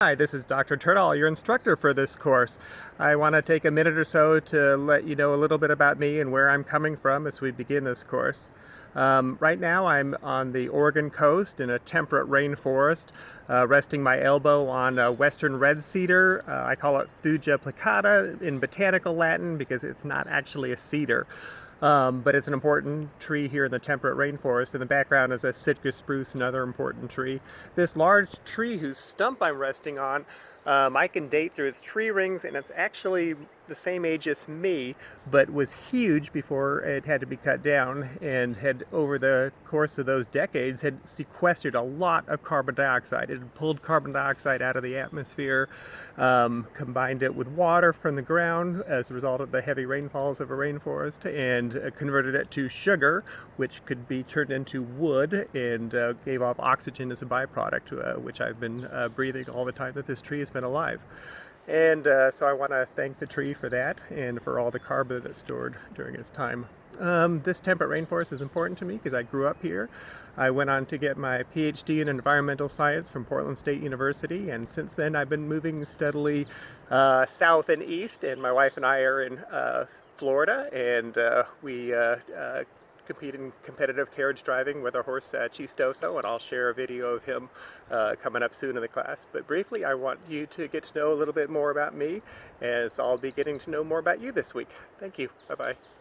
Hi, this is Dr. Turtle, your instructor for this course. I want to take a minute or so to let you know a little bit about me and where I'm coming from as we begin this course. Um, right now I'm on the Oregon coast in a temperate rainforest, uh, resting my elbow on a western red cedar. Uh, I call it Thuja plicata in botanical Latin because it's not actually a cedar. Um, but it's an important tree here in the temperate rainforest. In the background is a Sitka spruce, another important tree. This large tree whose stump I'm resting on um, I can date through its tree rings and it's actually the same age as me but was huge before it had to be cut down and had over the course of those decades had sequestered a lot of carbon dioxide. It had pulled carbon dioxide out of the atmosphere, um, combined it with water from the ground as a result of the heavy rainfalls of a rainforest and uh, converted it to sugar which could be turned into wood and uh, gave off oxygen as a byproduct uh, which I've been uh, breathing all the time that this tree has been alive. And uh, so I want to thank the tree for that and for all the carbon that it stored during its time. Um, this temperate rainforest is important to me because I grew up here. I went on to get my PhD in environmental science from Portland State University and since then I've been moving steadily uh, south and east and my wife and I are in uh, Florida and uh, we uh, uh, compete in competitive carriage driving with our horse uh, Chistoso and I'll share a video of him uh, coming up soon in the class. But briefly I want you to get to know a little bit more about me as I'll be getting to know more about you this week. Thank you. Bye-bye.